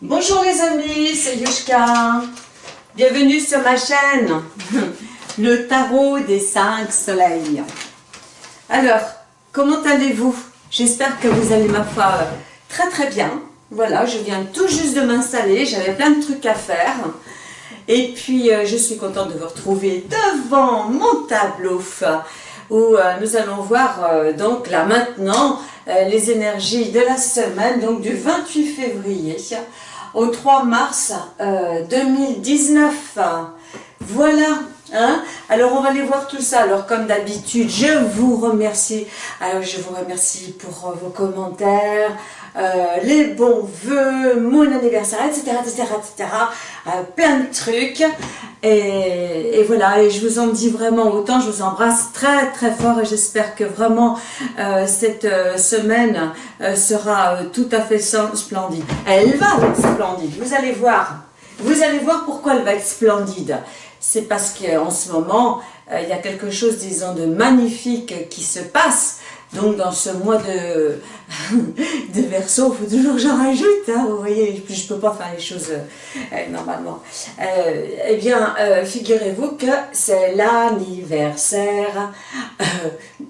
Bonjour les amis, c'est Yushka. Bienvenue sur ma chaîne, le tarot des cinq soleils. Alors, comment allez-vous? J'espère que vous allez ma foi très très bien. Voilà, je viens tout juste de m'installer, j'avais plein de trucs à faire. Et puis, euh, je suis contente de vous retrouver devant mon tableau où euh, nous allons voir euh, donc là maintenant les énergies de la semaine, donc du 28 février au 3 mars 2019. Voilà, hein alors on va aller voir tout ça. Alors comme d'habitude, je vous remercie. Alors je vous remercie pour vos commentaires, euh, les bons voeux, mon anniversaire, etc., etc., etc., plein de trucs, et, voilà, et je vous en dis vraiment autant, je vous embrasse très très fort, et j'espère que vraiment euh, cette euh, semaine sera tout à fait splendide. Elle va être splendide, vous allez voir, vous allez voir pourquoi elle va être splendide. C'est parce qu'en ce moment, il y a quelque chose, disons, de magnifique qui se passe, donc dans ce mois de, de verso, il faut toujours que j'en rajoute, hein, vous voyez, je ne peux pas faire les choses euh, normalement. Euh, eh bien, euh, figurez-vous que c'est l'anniversaire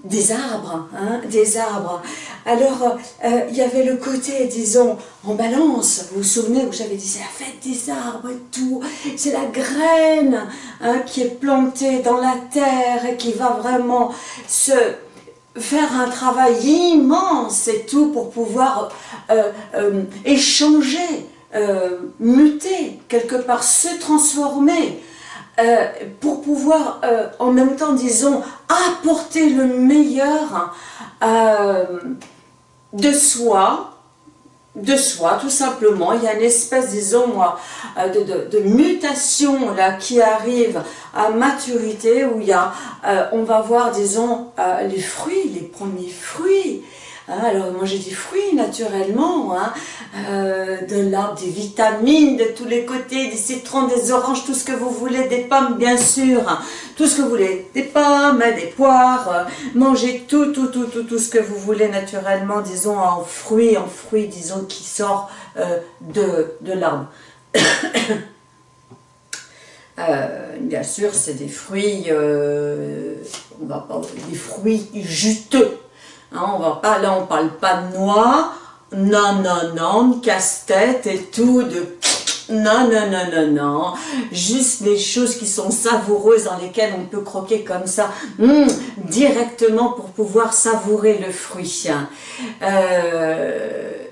des arbres, hein, des arbres. Alors, il y avait le côté, disons, en balance, vous vous souvenez où j'avais dit, c'est la fête des arbres et tout, c'est la graine hein, qui est plantée dans la terre et qui va vraiment se faire un travail immense et tout pour pouvoir euh, euh, échanger, euh, muter, quelque part se transformer, pour pouvoir en même temps, disons, apporter le meilleur de soi, de soi, tout simplement. Il y a une espèce, disons moi, euh, de, de, mutation là qui arrive à maturité où il y a, euh, on va voir, disons, euh, les fruits, les premiers fruits Hein, alors j'ai des fruits naturellement, hein, euh, de l'arbre, des vitamines de tous les côtés, des citrons, des oranges, tout ce que vous voulez, des pommes bien sûr, tout ce que vous voulez, des pommes, des poires, euh, mangez tout, tout, tout, tout, tout ce que vous voulez naturellement, disons en fruits, en fruits, disons qui sort euh, de, de l'arbre. bien sûr, c'est des fruits, on va pas, des fruits juteux, Hein, on va pas, là on parle pas de noix, non, non, non, casse-tête et tout, de non, non, non, non, non, juste des choses qui sont savoureuses dans lesquelles on peut croquer comme ça, hum, directement pour pouvoir savourer le fruit. Euh,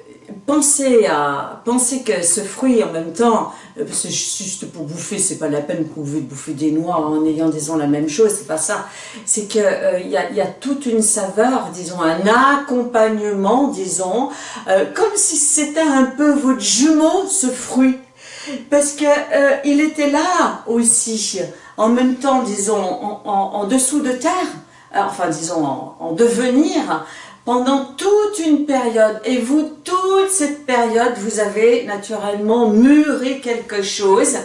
pensez, à, pensez que ce fruit en même temps, euh, c'est juste pour bouffer, c'est pas la peine que vous pouvez bouffer des noix en ayant disons la même chose, c'est pas ça. C'est qu'il euh, il y, a, toute une saveur, disons un accompagnement, disons, euh, comme si c'était un peu votre jumeau, ce fruit. Parce que il était là aussi, en même temps, disons, en, dessous de terre, enfin disons en devenir, pendant toute une période. Et vous, toute cette période, vous avez naturellement mûri quelque chose.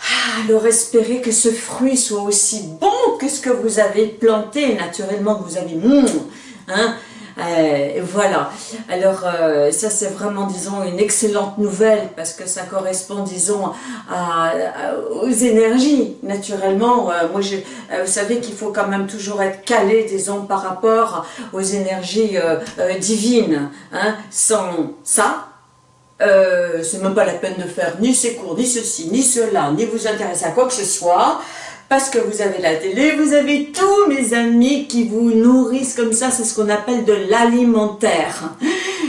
Ah, alors espérez que ce fruit soit aussi bon que ce que vous avez planté, naturellement vous avez... Mmh, hein, euh, voilà. Alors, euh, ça c'est vraiment, disons, une excellente nouvelle parce que ça correspond, disons, aux énergies. Naturellement, euh, moi, je, vous savez qu'il faut quand même toujours être calé, disons, par rapport aux énergies divines. Hein. Sans ça, c'est même pas la peine de faire ni ces cours, ni ceci, ni cela, ni vous intéresser à quoi que ce soit parce que vous avez la télé, vous avez tous mes amis qui vous nourrissent comme ça, c'est ce qu'on appelle de l'alimentaire.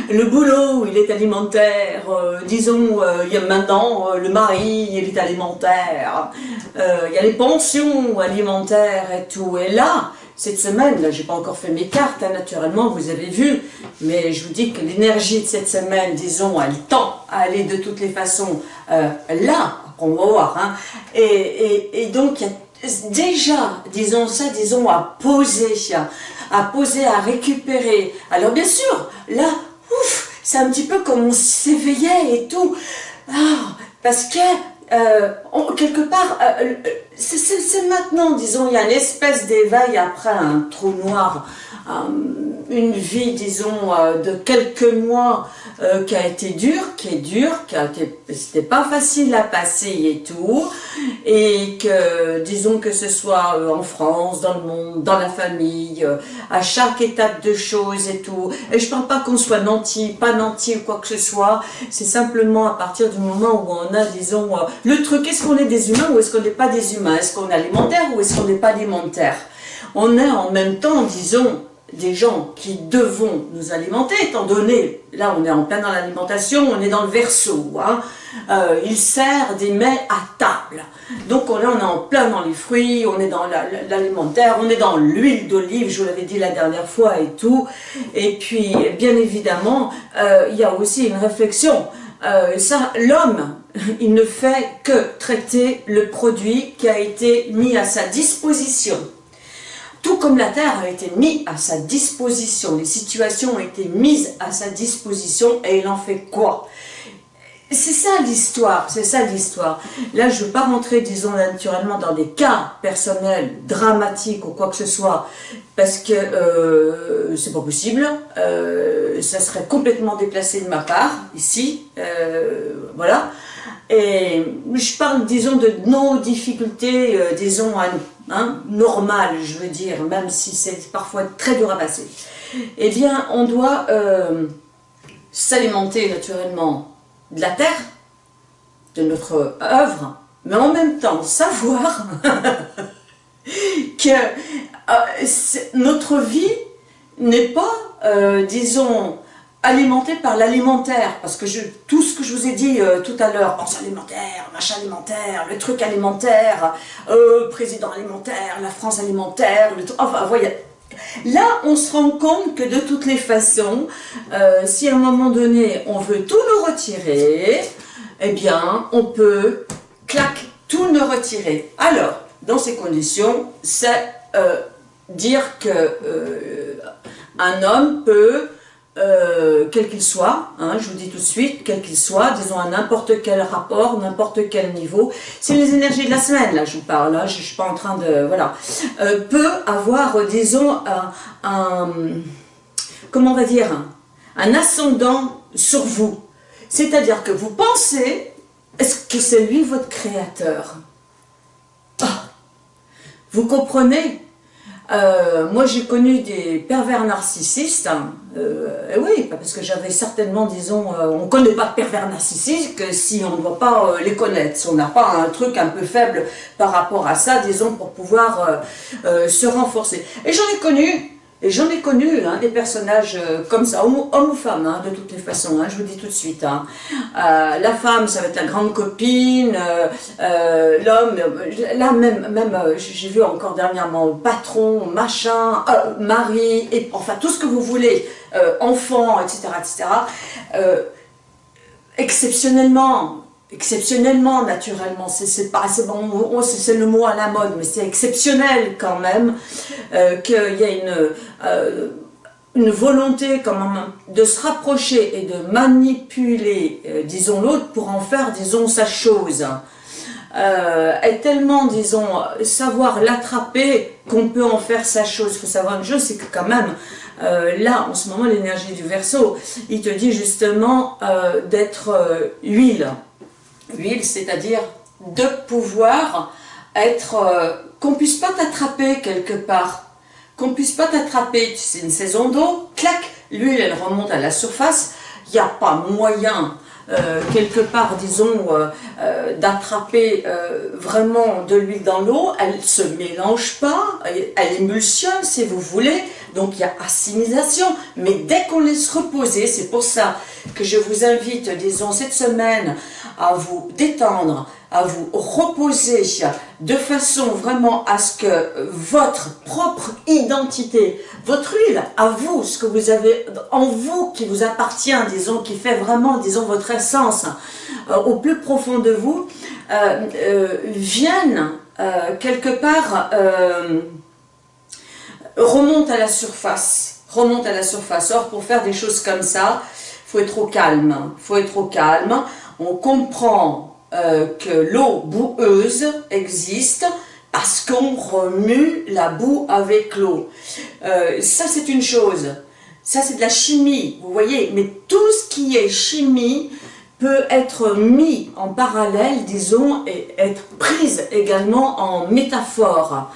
Le boulot, il est alimentaire, euh, disons, euh, il y a maintenant euh, le mari, il est alimentaire, il y a les pensions alimentaires et tout, et là, cette semaine, là, j'ai pas encore fait mes cartes, hein, naturellement, vous avez vu, mais je vous dis que l'énergie de cette semaine, disons, elle tend à aller de toutes les façons là, on va voir, hein, et, et donc il y a déjà, disons ça, disons, à poser, à poser, à récupérer. Alors bien sûr, là, ouf, c'est un petit peu comme on s'éveillait et tout. Ah, parce que, euh, quelque part, euh, c'est maintenant, disons, il y a une espèce d'éveil après un trou noir, une vie, disons, de quelques mois euh, qui a été dur, qui est dur, qui a été, c'était pas facile à passer et tout, et que, disons que ce soit euh, en France, dans le monde, dans la famille, euh, à chaque étape de choses et tout, et je parle pas qu'on soit nanti, pas nanti ou quoi que ce soit, c'est simplement à partir du moment où on a, disons, le truc, est-ce qu'on est des humains ou est-ce qu'on n'est pas des humains, est-ce qu'on est alimentaire ou est-ce qu'on n'est pas alimentaire? On est en même temps, disons, des gens qui devons nous alimenter, étant donné, là on est en plein dans l'alimentation, on est dans le verso, hein, euh, il sert des mets à table. Donc on, là on est en plein dans les fruits, on est dans l'alimentaire, on est dans l'huile d'olive, je vous l'avais dit la dernière fois et tout. Et puis bien évidemment, euh, il y a aussi une réflexion. Euh, l'homme, il ne fait que traiter le produit qui a été mis à sa disposition tout comme la terre a été mise à sa disposition, les situations ont été mises à sa disposition et il en fait quoi? C'est ça l'histoire, c'est ça l'histoire. Là, je ne veux pas rentrer, disons, naturellement dans des cas personnels, dramatiques ou quoi que ce soit, parce que euh, c'est pas possible. Euh, ça serait complètement déplacé de ma part, ici. Euh, voilà. Et je parle, disons, de nos difficultés, euh, disons, à nous, hein, normales, je veux dire, même si c'est parfois très dur à passer. Eh bien, on doit euh, s'alimenter naturellement de la terre, de notre œuvre, mais en même temps savoir que euh, notre vie n'est pas, disons, alimenté par l'alimentaire, parce que tout ce que je vous ai dit euh, tout à l'heure, pense alimentaire, machin alimentaire, le truc alimentaire, euh, président alimentaire, la France alimentaire, le enfin, voyez, là on se rend compte que de toutes les façons, euh, si à un moment donné on veut tout nous retirer, eh bien on peut, clac, tout nous retirer. Alors, dans ces conditions, c'est dire que un homme peut euh, quel qu'il soit, hein, je vous dis tout de suite, quel qu'il soit, disons à n'importe quel rapport, n'importe quel niveau, c'est les énergies de la semaine, là je vous parle, là je, ne suis pas en train de, voilà, euh, peut avoir, disons, un, comment on va dire, un ascendant sur vous. C'est-à-dire que vous pensez, est-ce que c'est lui votre créateur? Ah, Vous comprenez? Euh, moi, j'ai connu des pervers narcissistes. Hein. Euh, oui, parce que j'avais certainement, disons, euh, on ne connaît pas de pervers narcissiques si on ne doit pas les connaître. Si on n'a pas un truc un peu faible par rapport à ça, disons, pour pouvoir se renforcer. Et j'en ai connu et j'en ai connu hein, des personnages euh, comme ça, hommes ou femmes, hein, de toutes les façons, hein, je vous dis tout de suite. Euh, la femme, ça va être la grande copine, euh, l'homme, là même, même j'ai vu encore dernièrement patron, machin, mari, enfin tout ce que vous voulez, enfant, etc. etc. exceptionnellement, exceptionnellement, naturellement, c'est bon, c'est le mot à la mode, mais c'est exceptionnel quand même euh, qu'il y a une, euh, une volonté de se rapprocher et de manipuler, euh, disons, l'autre pour en faire, disons, sa chose. est tellement, disons, savoir l'attraper qu'on peut en faire sa chose. Il faut savoir une chose, c'est que quand même, là, en ce moment, l'énergie du verso, il te dit justement d'être huile huile, c'est-à-dire de pouvoir être, euh, qu'on puisse pas t'attraper quelque part, qu'on puisse pas t'attraper, c'est une saison d'eau, clac, l'huile elle remonte à la surface, il n'y a pas moyen euh, quelque part, disons, euh, d'attraper vraiment de l'huile dans l'eau, elle se mélange pas, elle, elle, émulsionne si vous voulez, donc il y a assimilation, mais dès qu'on laisse reposer, c'est pour ça que je vous invite, disons, cette semaine, à vous détendre, à vous reposer de façon vraiment à ce que votre propre identité, votre huile, à vous, ce que vous avez en vous qui vous appartient, disons, qui fait vraiment, disons, votre essence euh, au plus profond de vous, euh, euh, vienne quelque part, remonte à la surface, remonte à la surface. Or, pour faire des choses comme ça, faut être au calme, faut être au calme on comprend que l'eau boueuse existe parce qu'on remue la boue avec l'eau. ça, c'est une chose. Ça, c'est de la chimie, vous voyez. Mais tout ce qui est chimie peut être mis en parallèle, disons, et être prise également en métaphore.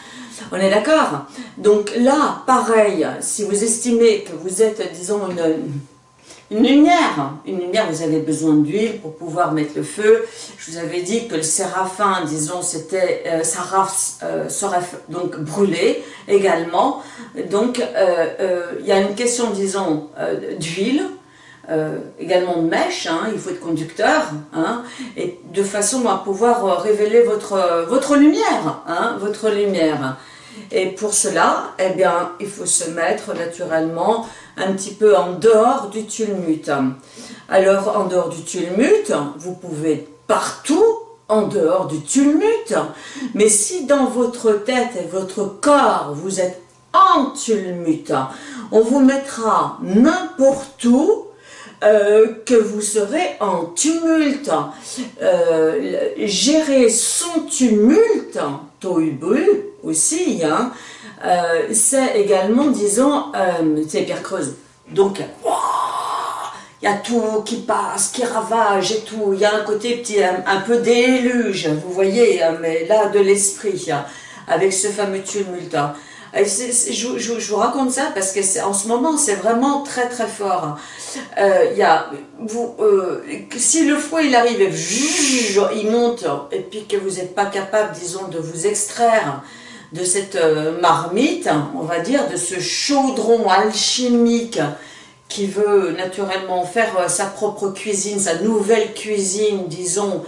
On est d'accord? Donc là, pareil, si vous estimez que vous êtes, disons, une, une lumière, une lumière, vous avez besoin d'huile pour pouvoir mettre le feu. Je vous avais dit que le séraphin, disons, c'était euh, euh, serait donc brûlé également. Donc, euh, euh, il y a une question, disons, d'huile, également de mèche, hein, il faut être conducteur, hein, et de façon à pouvoir révéler votre, votre lumière, hein, votre lumière. Et pour cela, eh bien, il faut se mettre naturellement un petit peu en dehors du tumulte. Alors, en dehors du tumulte, vous pouvez partout en dehors du tumulte. Mais si dans votre tête et votre corps, vous êtes en tumulte, on vous mettra n'importe où euh, que vous serez en tumulte. Euh, gérer son tumulte, tohubu aussi, hein, euh, c'est également, disons, c'est Pierre Creuse. Donc, il y a tout qui passe, qui ravage et tout. Il y a un côté petit, un, peu déluge, vous voyez, hein, mais là, de l'esprit, hein, avec ce fameux tumulte. Je, vous raconte ça parce que en ce moment, c'est vraiment très très fort. Euh, y a, euh, si le foie il arrive il monte, et puis que vous n'êtes pas capable, disons, de vous extraire de cette euh, marmite, on va dire, de ce chaudron alchimique qui veut naturellement faire euh, sa propre cuisine, sa nouvelle cuisine, disons,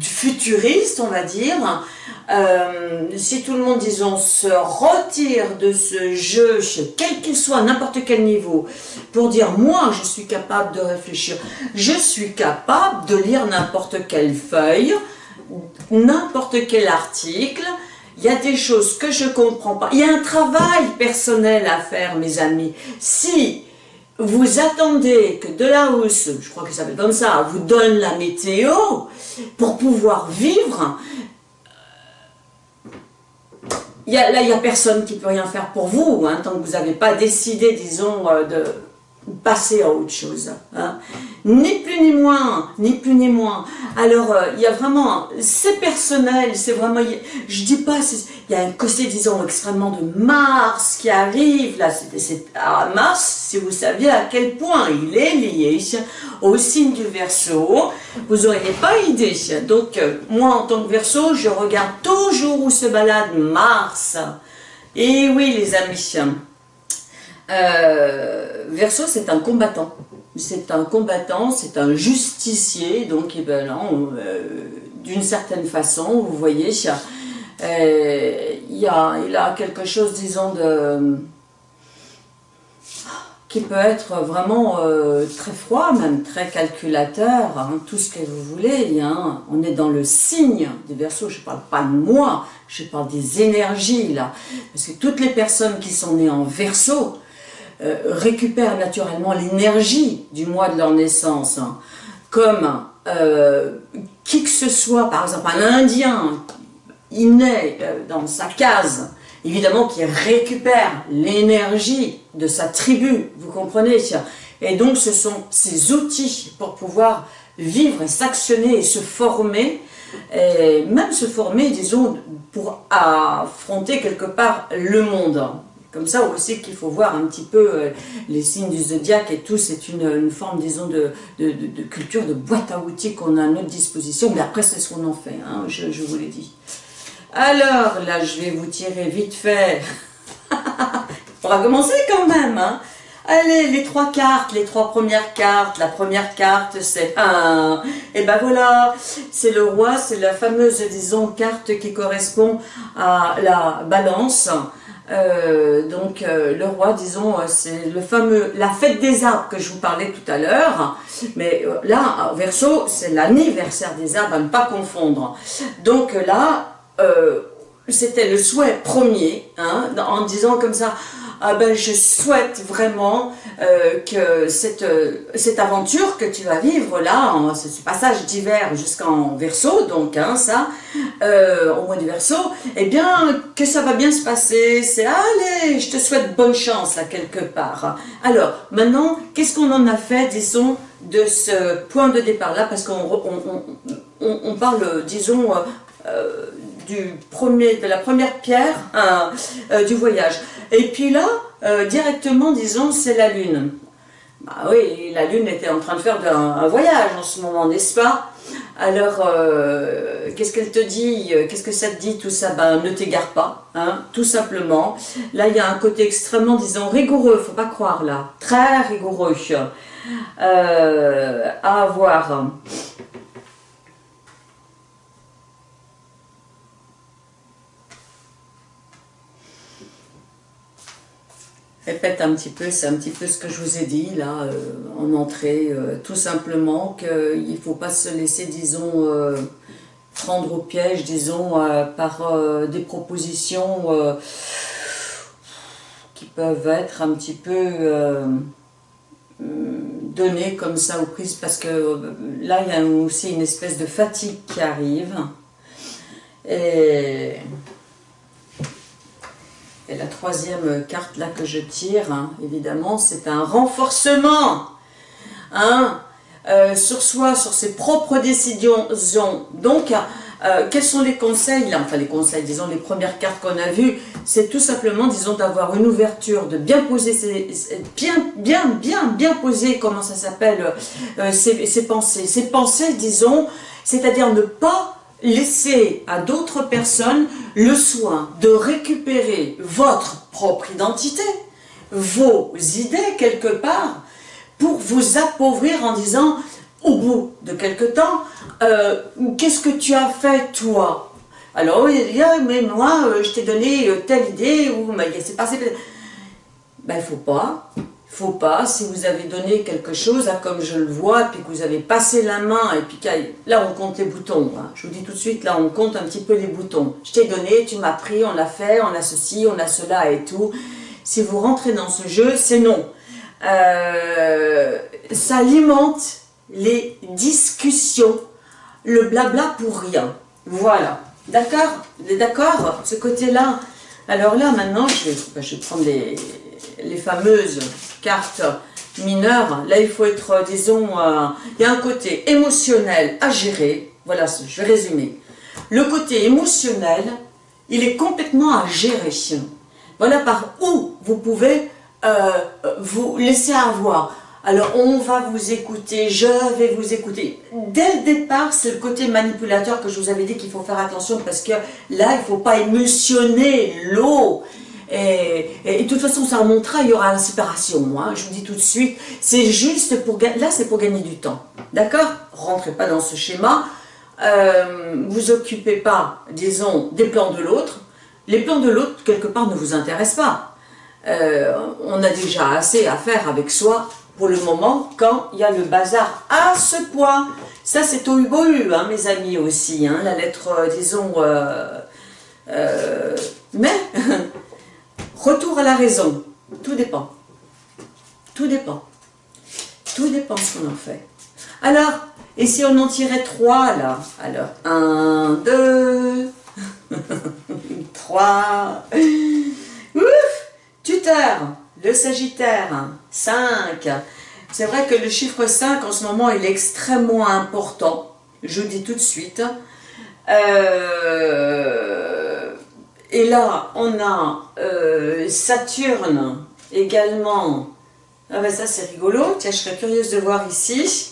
futuriste, on va dire, euh, si tout le monde, disons, se retire de ce jeu, quel qu'il soit, n'importe quel niveau, pour dire, moi, je suis capable de réfléchir, je suis capable de lire n'importe quelle feuille, n'importe quel article, il y a des choses que je comprends pas. Il y a un travail personnel à faire, mes amis. Si vous attendez que de la hausse, je crois que ça s'appelle comme ça, vous donne la météo pour pouvoir vivre, là, il n'y a personne qui peut rien faire pour vous, hein, tant que vous n'avez pas décidé, disons, euh, de passer à autre chose. Hein. Ni plus ni moins, ni plus ni moins. Alors, euh, il y a vraiment, c'est personnel, c'est vraiment, je dis pas, il y a un côté, disons, extrêmement de Mars qui arrive, là, c'est à Mars, si vous saviez à quel point il est lié au signe du Verseau, vous n'auriez pas idée. Donc, euh, moi, en tant que Verseau, je regarde toujours où se balade Mars. Et oui, les amis, euh, Verseau, c'est un combattant. C'est un combattant, c'est un justicier, donc eh ben, euh, d'une certaine façon, vous voyez, euh, il, a, quelque chose, disons, de qui peut être vraiment euh, très froid, même très calculateur, hein, tout ce que vous voulez. Hein. On est dans le signe des Verseaux, je ne parle pas de moi, je parle des énergies là. Parce que toutes les personnes qui sont nées en Verseau, euh, récupèrent naturellement l'énergie du mois de leur naissance, hein. comme euh, qui que ce soit, par exemple un Indien, il naît euh, dans sa case, évidemment qui récupère l'énergie de sa tribu, vous comprenez Et donc ce sont ces outils pour pouvoir vivre et s'actionner et se former, et même se former, disons, pour affronter quelque part le monde comme ça aussi qu'il faut voir un petit peu euh, les signes du zodiaque et tout, c'est une, forme, disons, de, culture, de boîte à outils qu'on a à notre disposition, mais après c'est ce qu'on en fait, hein, je, vous l'ai dit. Alors, là, je vais vous tirer vite fait. On va commencer quand même, hein. Allez, les trois cartes, les trois premières cartes. La première carte, c'est un. Et ben voilà, c'est le roi, c'est la fameuse, disons, carte qui correspond à la balance. Euh, donc euh, le roi, disons, euh, c'est le fameux, la fête des arbres que je vous parlais tout à l'heure, mais là, verso, c'est l'anniversaire des arbres, à ne pas confondre. Donc là, c'était le souhait premier, hein, en disant comme ça, ah ben je souhaite vraiment euh, que cette, euh, cette aventure que tu vas vivre là, ce, passage d'hiver jusqu'en verso, donc hein, ça, euh, au mois du verso, eh bien que ça va bien se passer, c'est allez, je te souhaite bonne chance là quelque part. Alors maintenant, qu'est-ce qu'on en a fait, disons, de ce point de départ là, parce qu'on on, on, parle, disons, du premier, de la première pierre euh, du voyage. Et puis là, euh, directement, disons, c'est la Lune. Bah oui, la Lune était en train de faire un, voyage en ce moment, n'est-ce pas? Alors, euh, qu'est-ce qu'elle te dit? Qu'est-ce que ça te dit tout ça? Ben, ne t'égare pas, hein, tout simplement. Là, il y a un côté extrêmement, disons, rigoureux, faut pas croire là, très rigoureux à avoir. Répète un petit peu, c'est un petit peu ce que je vous ai dit là euh, en entrée, euh, tout simplement qu'il ne faut pas se laisser, disons, euh, prendre au piège, disons, par des propositions qui peuvent être un petit peu données comme ça aux prises, parce que là il y a aussi une espèce de fatigue qui arrive. Et troisième carte là que je tire, hein, évidemment, c'est un renforcement hein, euh, sur soi, sur ses propres décisions. Donc, euh, quels sont les conseils Enfin, les conseils, disons, les premières cartes qu'on a vues, c'est tout simplement, disons, d'avoir une ouverture, de bien poser ses, bien, bien, bien, bien poser, comment ça s'appelle, euh, ses pensées. Ses pensées, disons, c'est-à-dire ne pas laissez à d'autres personnes le soin de récupérer votre propre identité, vos idées quelque part, pour vous appauvrir en disant, au bout de quelque temps, euh, qu'est-ce que tu as fait toi? Alors, oui, mais moi, euh, je t'ai donné euh, telle idée, ou c'est passé... Ben, il faut pas faut pas, si vous avez donné quelque chose, comme je le vois, puis que vous avez passé la main, et puis là on compte les boutons, hein. je vous dis tout de suite, là on compte un petit peu les boutons. Je t'ai donné, tu m'as pris, on l'a fait, on a ceci, on a cela et tout. Si vous rentrez dans ce jeu, c'est non. Euh, ça alimente les discussions, le blabla pour rien. Voilà. D'accord? D'accord? Ce côté-là. Alors là, maintenant, je vais, je vais prendre les, les fameuses cartes mineures, là il faut être, disons, euh, il y a un côté émotionnel à gérer, voilà, je vais résumer. Le côté émotionnel, il est complètement à gérer. Voilà par où vous pouvez euh, vous laisser avoir. Alors on va vous écouter, je vais vous écouter. Dès le départ, c'est le côté manipulateur que je vous avais dit qu'il faut faire attention parce que là, il ne faut pas émotionner l'eau. Et, de toute façon, ça remontera, il y aura la séparation. Je vous dis tout de suite, c'est juste pour... Là, c'est pour gagner du temps. D'accord? Rentrez pas dans ce schéma. Euh, vous occupez pas, disons, des plans de l'autre. Les plans de l'autre, quelque part, ne vous intéressent pas. Euh, on a déjà assez à faire avec soi pour le moment quand il y a le bazar à ce point. Ça, c'est au hubohu, hein, mes amis, aussi. Hein, la lettre, euh, disons... mais Retour à la raison. Tout dépend. Tout dépend. Tout dépend ce qu'on en fait. Alors, et si on en tirait trois là? Alors, un, deux, trois. Ouf Tuteur, le Sagittaire, cinq. C'est vrai que le chiffre 5 en ce moment il est extrêmement important. Je vous dis tout de suite. Euh, et là, on a euh, Saturne également. Ah ben ça c'est rigolo, tiens je serais curieuse de voir ici.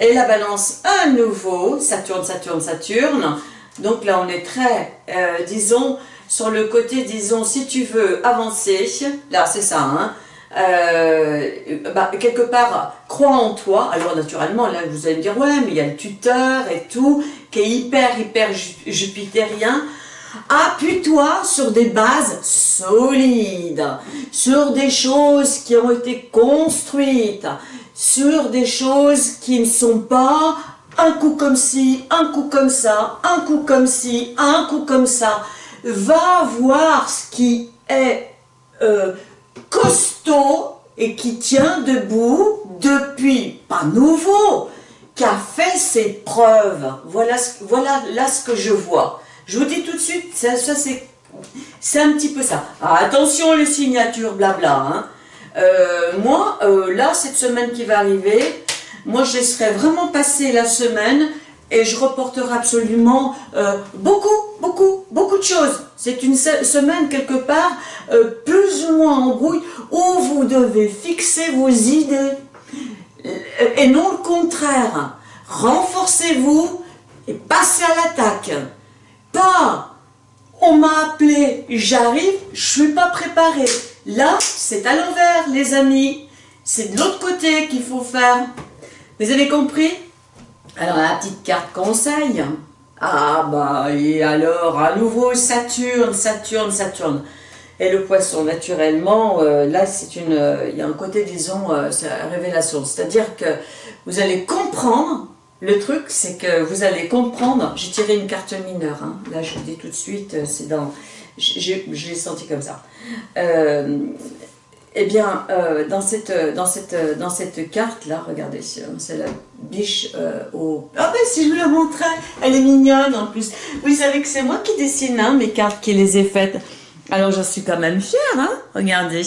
Et la balance à nouveau, Saturne, Saturne, Saturne. Donc là on est très, euh, disons, sur le côté, disons, si tu veux avancer, là c'est ça, hein, euh, bah, quelque part, crois en toi. Alors naturellement, là vous allez me dire, ouais, mais il y a le tuteur et tout, qui est hyper, hyper jupitérien. Appuie-toi sur des bases solides, sur des choses qui ont été construites, sur des choses qui ne sont pas un coup comme ci, un coup comme ça, un coup comme ci, un coup comme ça. va voir ce qui est euh, costaud et qui tient debout depuis, pas nouveau, qui a fait ses preuves. Voilà, voilà là ce que je vois. Je vous dis tout de suite, ça, c'est un petit peu ça. Attention les signatures, blabla. Hein. Euh, moi, euh, là, cette semaine qui va arriver, moi, je laisserai vraiment passer la semaine et je reporterai absolument euh, beaucoup, beaucoup, beaucoup de choses. C'est une semaine quelque part plus ou moins en brouille où vous devez fixer vos idées et non le contraire. Renforcez-vous et passez à l'attaque. Pas on m'a appelé, j'arrive, je suis pas préparé. Là, c'est à l'envers, les amis. C'est de l'autre côté qu'il faut faire. Vous avez compris? Alors, la petite carte conseil. Ah, bah, et alors, à nouveau, Saturne, Saturne, Saturne. Et le poisson, naturellement, euh, là, c'est une, euh, il y a un côté, disons, euh, révélation. C'est-à-dire que vous allez comprendre le truc, c'est que vous allez comprendre, j'ai tiré une carte mineure, hein. là je vous dis tout de suite, euh, c'est dans, je l'ai senti comme ça. Euh, eh bien, euh, dans, cette, carte-là, regardez, c'est la biche au... Ah ben si je vous la montrais, elle est mignonne en plus. Vous savez que c'est moi qui dessine hein, mes cartes, qui les ai faites. Alors j'en suis quand même fière, hein regardez.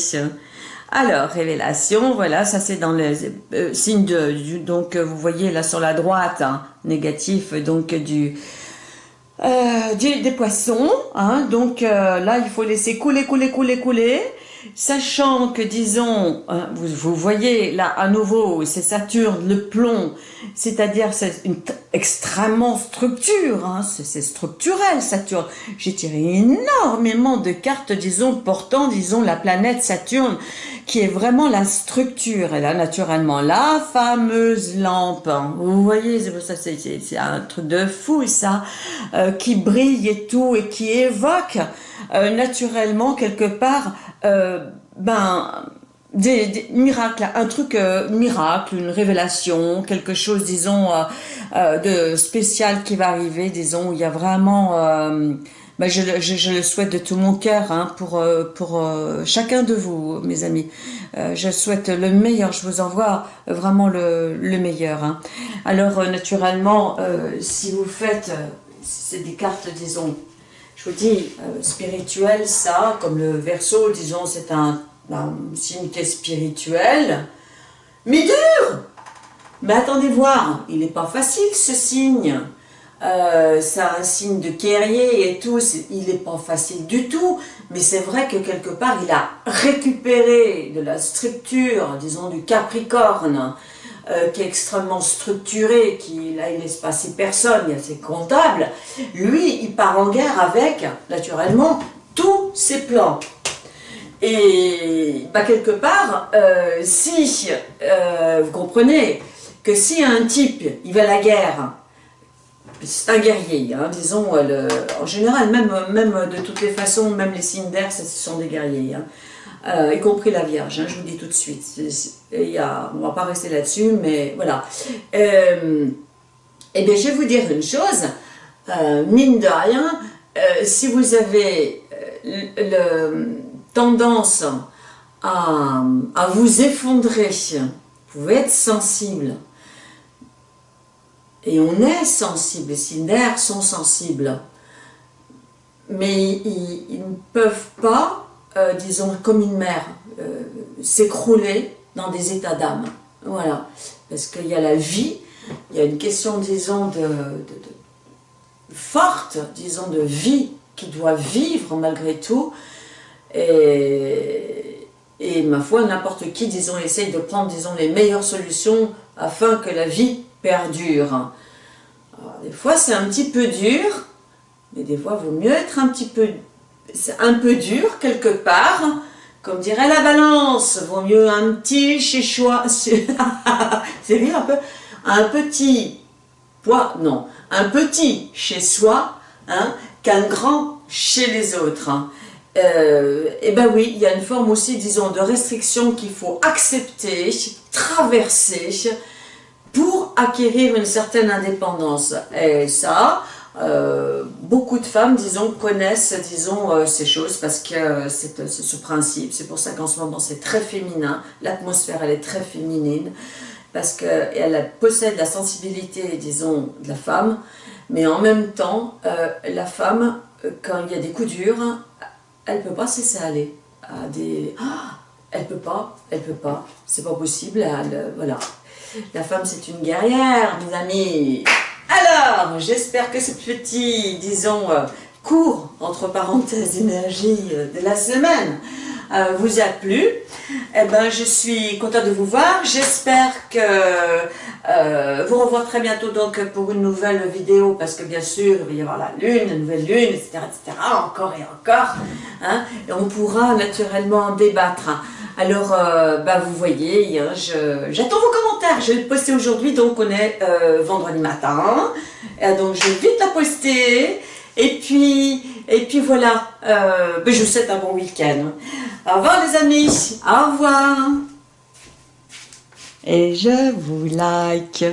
Alors, révélation, voilà, ça c'est dans les euh, signes de, donc euh, vous voyez là sur la droite, hein, négatif, donc du, euh, des poissons, hein, donc là il faut laisser couler, couler, couler, couler, Sachant que, disons, hein, vous, voyez là à nouveau, c'est Saturne, le plomb, c'est-à-dire c'est une extrêmement structure, hein, c'est structurel Saturne. J'ai tiré énormément de cartes, disons, portant, disons, la planète Saturne, qui est vraiment la structure. Et là, naturellement, la fameuse lampe, hein. vous voyez, c'est un truc de fou, ça, euh, qui brille et tout, et qui évoque euh, naturellement, quelque part, euh, ben, des, miracles, un truc euh, miracle, une révélation, quelque chose, disons, de spécial qui va arriver, disons, il y a vraiment... Ben je, je, le souhaite de tout mon cœur hein, pour, pour chacun de vous, mes amis. je souhaite le meilleur, je vous envoie vraiment le, le meilleur. Hein. Alors, naturellement, si vous faites, c'est des cartes, disons, je vous dis, euh, spirituel, ça, comme le verso, disons, c'est un, signe qui est spirituel, mais dur! Mais attendez voir, il n'est pas facile ce signe. Euh, c'est un signe de guerrier et tout, il n'est pas facile du tout, mais c'est vrai que quelque part, il a récupéré de la structure, disons, du Capricorne, euh, qui est extrêmement structuré, qui là il laisse passer personne, il y a ses comptables, lui il part en guerre avec, naturellement, tous ses plans. Et bah, quelque part, euh, si, euh, vous comprenez, que si un type, il va à la guerre, c'est un guerrier, hein, disons, en général, même, de toutes les façons, même les d'air, ce sont des guerriers. Hein. Euh, y compris la Vierge, hein, je vous dis tout de suite. Y a, on ne va pas rester là-dessus, mais voilà. Euh, eh bien, je vais vous dire une chose, euh, mine de rien, si vous avez le, tendance à, à, vous effondrer, vous pouvez être sensible. Et on est sensible, les signes sont sensibles. Mais ils ne peuvent pas euh, disons, comme une mer, euh, s'écrouler dans des états d'âme. Voilà. Parce qu'il y a la vie, il y a une question, disons, de, forte, disons, de vie qui doit vivre malgré tout. Et, et ma foi, n'importe qui, disons, essaye de prendre, disons, les meilleures solutions afin que la vie perdure. des fois, c'est un petit peu dur, mais des fois, il vaut mieux être un petit peu un peu dur quelque part, comme dirait la balance, vaut mieux un petit chez soi, c'est bien un peu, un petit poids, non, un petit chez soi, hein, qu'un grand chez les autres. Hein. Euh, et ben oui, il y a une forme aussi, disons, de restriction qu'il faut accepter, traverser, pour acquérir une certaine indépendance. Et ça, euh, beaucoup de femmes, disons, connaissent, disons, euh, ces choses parce que c'est ce principe. C'est pour ça qu'en ce moment, c'est très féminin. L'atmosphère, elle est très féminine parce qu'elle possède la sensibilité, disons, de la femme. Mais en même temps, la femme, quand il y a des coups durs, elle ne peut pas se laisser aller. À. Ah, elle peut pas, elle peut pas, c'est pas possible, voilà. La femme, c'est une guerrière, mes amis. Alors, j'espère que ce petit, disons, euh, court, entre parenthèses, énergie euh, de la semaine euh, vous a plu. Eh ben, je suis contente de vous voir. J'espère que vous revoir très bientôt donc pour une nouvelle vidéo parce que bien sûr, il va y avoir la lune, la nouvelle lune, etc., etc., encore et encore. Hein, et on pourra naturellement en débattre. Alors, bah, vous voyez, j'attends vos commentaires. Je vais le poster aujourd'hui, donc on est vendredi matin. donc, je vais vite la poster. Et puis, et puis voilà, euh, ben, je vous souhaite un bon week-end. Au revoir les amis, au revoir. Et je vous like.